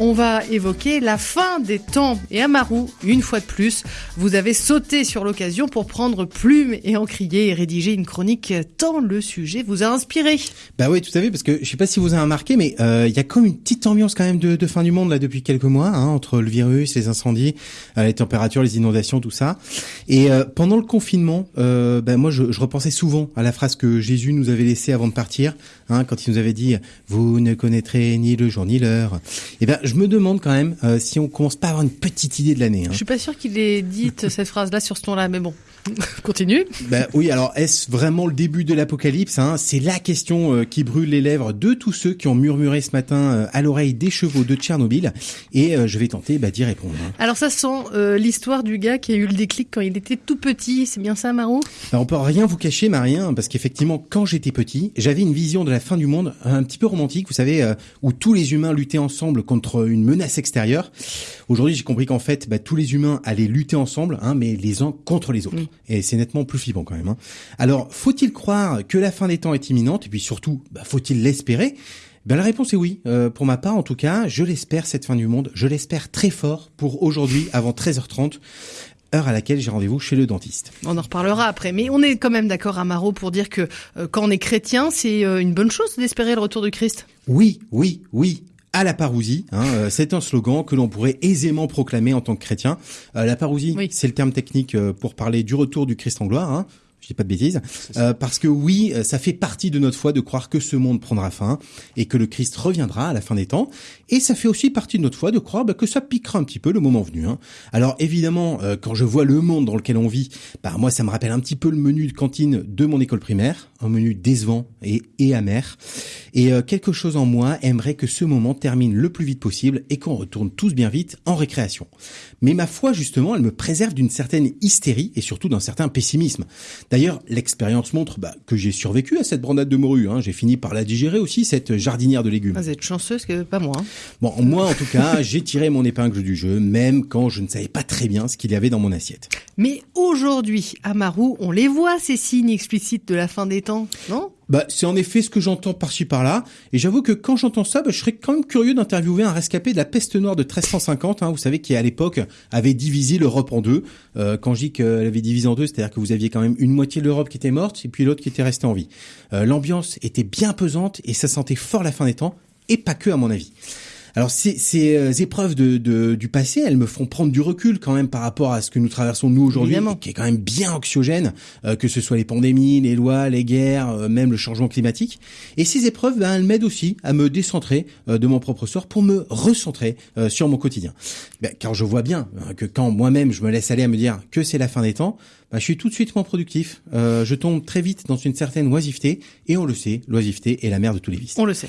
On va évoquer la fin des temps. Et Amaru, une fois de plus, vous avez sauté sur l'occasion pour prendre plume et encrier et rédiger une chronique tant le sujet vous a inspiré. Bah oui, tout à fait, parce que je sais pas si vous avez remarqué, mais euh, il y a comme une petite ambiance quand même de, fin du monde là depuis quelques mois, hein, entre le virus, les incendies, euh, les températures, les inondations, tout ça. Et euh, pendant le confinement, bah, moi je, repensais souvent à la phrase que Jésus nous avait laissée avant de partir, hein, quand il nous avait dit « Vous ne connaîtrez ni le jour ni l'heure ». Et ben je me demande quand même euh, si on commence pas à avoir une petite idée de l'année. Hein. Je suis pas sûr qu'il ait dit cette phrase-là sur ce ton-là, mais bon. Continue. Ben oui, alors est-ce vraiment le début de l'apocalypse hein? C'est la question euh, qui brûle les lèvres de tous ceux qui ont murmuré ce matin euh, à l'oreille des chevaux de Tchernobyl, et je vais tenter bah, d'y répondre. Hein. Alors ça sent l'histoire du gars qui a eu le déclic quand il était tout petit, c'est bien ça, Marou? Ben, On peut rien vous cacher, Marien, parce qu'effectivement, quand j'étais petit, j'avais une vision de la fin du monde un petit peu romantique, vous savez, où tous les humains luttaient ensemble contre une menace extérieure. Aujourd'hui, j'ai compris qu'en fait, bah, tous les humains allaient lutter ensemble, hein, mais les uns contre les autres. Et c'est nettement plus flippant quand même. Hein. Alors, faut-il croire que la fin des temps est imminente? Et puis surtout, bah, faut-il l'espérer? Ben la réponse est oui. Euh, pour ma part, en tout cas, je l'espère cette fin du monde. Je l'espère très fort pour aujourd'hui, avant 13h30 heure à laquelle j'ai rendez-vous chez le dentiste. On en reparlera après, mais on est quand même d'accord, Amaro, pour dire que euh, quand on est chrétien, c'est euh, une bonne chose d'espérer le retour de Christ. Oui, oui, oui à la parousie. Hein, euh, c'est un slogan que l'on pourrait aisément proclamer en tant que chrétien. Euh, la parousie, c'est le terme technique euh, pour parler du retour du Christ en gloire. Hein, je dis pas de bêtises, euh, parce que oui, ça fait partie de notre foi de croire que ce monde prendra fin et que le Christ reviendra à la fin des temps, et ça fait aussi partie de notre foi de croire bah, que ça piquera un petit peu le moment venu. Hein. Alors évidemment, quand je vois le monde dans lequel on vit, bah moi ça me rappelle un petit peu le menu de cantine de mon école primaire, un menu décevant et, et amer. Et euh, quelque chose en moi aimerait que ce moment termine le plus vite possible et qu'on retourne tous bien vite en récréation. Mais ma foi, justement, elle me préserve d'une certaine hystérie et surtout d'un certain pessimisme. D'ailleurs, l'expérience montre bah, que j'ai survécu à cette brandade de morue. Hein. J'ai fini par la digérer aussi, cette jardinière de légumes. Ah, vous êtes chanceuse que pas moi. Hein. Bon, moi, en tout cas, j'ai tiré mon épingle du jeu, même quand je ne savais pas très bien ce qu'il y avait dans mon assiette. Mais aujourd'hui, à Marou, on les voit, ces signes explicites de la fin des temps, non? Bah, c'est en effet ce que j'entends par-ci par-là. Et j'avoue que quand j'entends ça, bah, je serais quand même curieux d'interviewer un rescapé de la peste noire de 1350, hein, vous savez, qui à l'époque avait divisé l'Europe en deux. Euh, quand je dis qu'elle avait divisé en deux, c'est-à-dire que vous aviez quand même une moitié de l'Europe qui était morte et puis l'autre qui était restée en vie. Euh, L'ambiance était bien pesante et ça sentait fort la fin des temps, et pas que à mon avis. Alors ces, ces euh, épreuves de, de, du passé, elles me font prendre du recul quand même par rapport à ce que nous traversons nous aujourd'hui, qui est quand même bien anxiogène, euh, que ce soit les pandémies, les lois, les guerres, euh, même le changement climatique. Et ces épreuves, ben, elles m'aident aussi à me décentrer de mon propre sort pour me recentrer sur mon quotidien. Ben, car je vois bien hein, que quand moi-même je me laisse aller à me dire que c'est la fin des temps, bah, je suis tout de suite moins productif. Euh, je tombe très vite dans une certaine oisiveté, et on le sait, l'oisiveté est la mère de tous les vices. On le sait.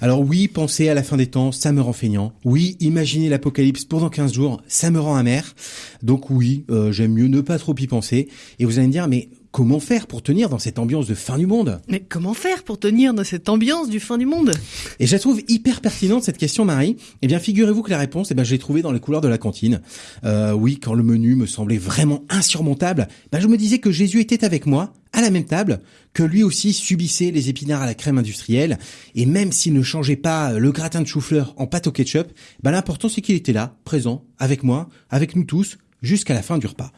Alors oui, penser à la fin des temps, ça me rend feignant. Oui, imaginer l'apocalypse pendant 15 jours, ça me rend amer. Donc oui, euh, j'aime mieux ne pas trop y penser. Et vous allez me dire, mais Comment faire pour tenir dans cette ambiance de fin du monde? Mais comment faire pour tenir dans cette ambiance du fin du monde? Et je la trouve hyper pertinente cette question, Marie. Eh bien, figurez-vous que la réponse, eh ben, je l'ai trouvée dans les couloirs de la cantine. Euh, oui, quand le menu me semblait vraiment insurmontable, ben, je me disais que Jésus était avec moi, à la même table, que lui aussi subissait les épinards à la crème industrielle, et même s'il ne changeait pas le gratin de chou-fleur en pâte au ketchup, ben, l'important c'est qu'il était là, présent, avec moi, avec nous tous, jusqu'à la fin du repas.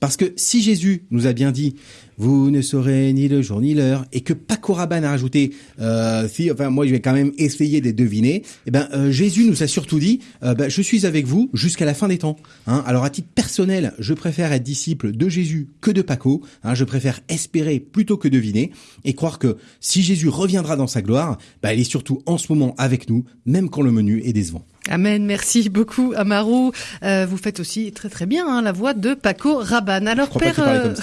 Parce que si Jésus nous a bien dit vous ne saurez ni le jour ni l'heure et que Paco Rabanne a rajouté euh, si enfin moi je vais quand même essayer de deviner, eh ben euh, Jésus nous a surtout dit euh, ben, je suis avec vous jusqu'à la fin des temps. Hein. Alors à titre personnel, je préfère être disciple de Jésus que de Paco. Hein. Je préfère espérer plutôt que deviner et croire que si Jésus reviendra dans sa gloire, ben, il est surtout en ce moment avec nous, même quand le menu est décevant. Amen, merci beaucoup Amaru. Euh, vous faites aussi très très bien hein, la voix de Paco Rabanne. Alors père,